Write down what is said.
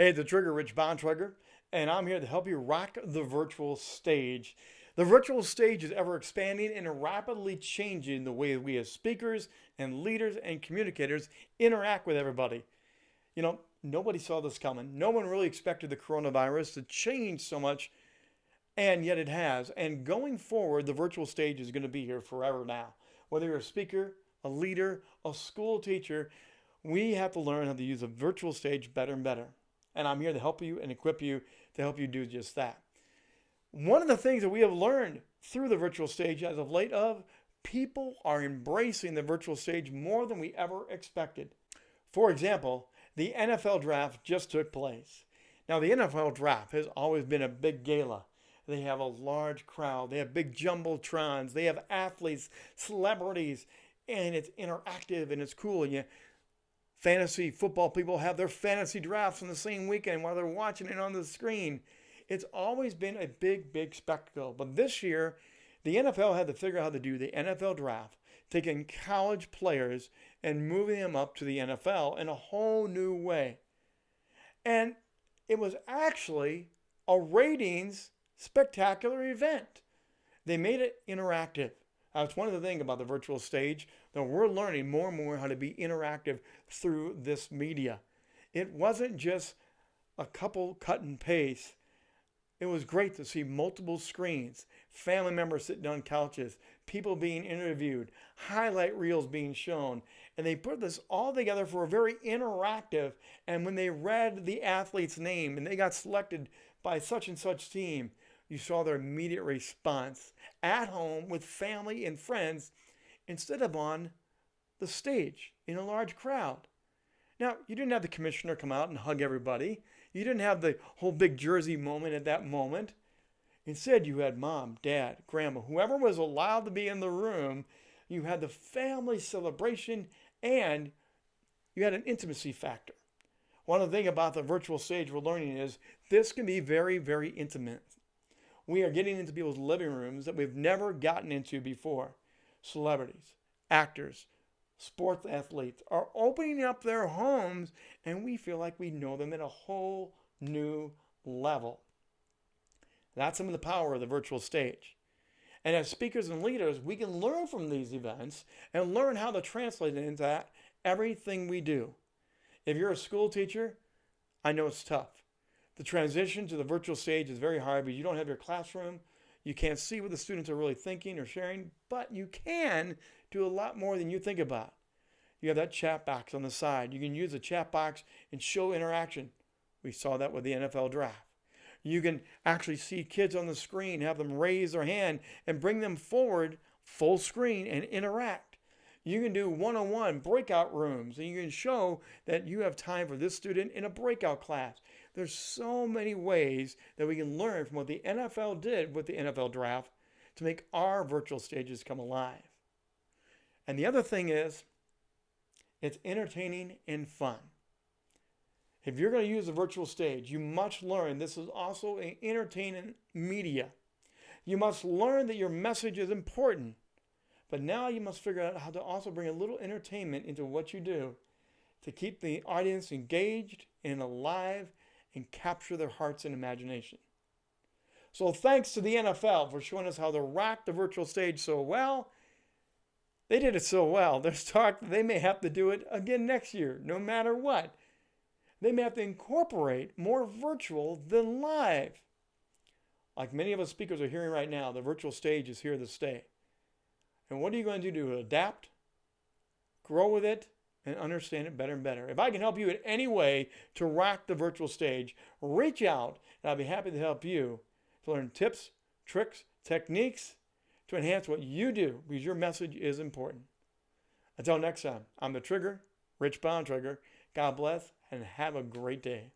Hey, the Trigger Rich Bontrager, and I'm here to help you rock the virtual stage. The virtual stage is ever expanding and rapidly changing the way we as speakers and leaders and communicators interact with everybody. You know, nobody saw this coming. No one really expected the coronavirus to change so much, and yet it has. And going forward, the virtual stage is going to be here forever now. Whether you're a speaker, a leader, a school teacher, we have to learn how to use a virtual stage better and better and I'm here to help you and equip you to help you do just that. One of the things that we have learned through the virtual stage as of late of people are embracing the virtual stage more than we ever expected. For example, the NFL draft just took place. Now, the NFL draft has always been a big gala. They have a large crowd. They have big jumbotrons. They have athletes, celebrities, and it's interactive and it's cool. And you fantasy football people have their fantasy drafts on the same weekend while they're watching it on the screen. It's always been a big, big spectacle. But this year, the NFL had to figure out how to do the NFL draft, taking college players and moving them up to the NFL in a whole new way. And it was actually a ratings spectacular event. They made it interactive. Uh, That's one of the things about the virtual stage that we're learning more and more how to be interactive through this media. It wasn't just a couple cut and paste. It was great to see multiple screens, family members sitting on couches, people being interviewed, highlight reels being shown. And they put this all together for a very interactive. And when they read the athlete's name and they got selected by such and such team, you saw their immediate response at home with family and friends instead of on the stage in a large crowd. Now, you didn't have the commissioner come out and hug everybody. You didn't have the whole big jersey moment at that moment. Instead, you had mom, dad, grandma, whoever was allowed to be in the room. You had the family celebration and you had an intimacy factor. One of the things about the virtual stage we're learning is this can be very, very intimate we are getting into people's living rooms that we've never gotten into before. Celebrities, actors, sports athletes are opening up their homes and we feel like we know them at a whole new level. That's some of the power of the virtual stage. And as speakers and leaders, we can learn from these events and learn how to translate it into that everything we do. If you're a school teacher, I know it's tough. The transition to the virtual stage is very hard because you don't have your classroom. You can't see what the students are really thinking or sharing, but you can do a lot more than you think about. You have that chat box on the side. You can use the chat box and show interaction. We saw that with the NFL draft. You can actually see kids on the screen, have them raise their hand and bring them forward full screen and interact. You can do one on one breakout rooms and you can show that you have time for this student in a breakout class. There's so many ways that we can learn from what the NFL did with the NFL draft to make our virtual stages come alive. And the other thing is, it's entertaining and fun. If you're going to use a virtual stage, you must learn this is also an entertaining media. You must learn that your message is important. But now you must figure out how to also bring a little entertainment into what you do to keep the audience engaged and alive and capture their hearts and imagination. So thanks to the NFL for showing us how to rock the virtual stage so well. They did it so well. There's talk that they may have to do it again next year, no matter what. They may have to incorporate more virtual than live. Like many of us speakers are hearing right now, the virtual stage is here to stay. And what are you going to do to adapt, grow with it, and understand it better and better. If I can help you in any way to rock the virtual stage, reach out and I'll be happy to help you to learn tips, tricks, techniques to enhance what you do because your message is important. Until next time, I'm the Trigger, Rich Bontrager. God bless and have a great day.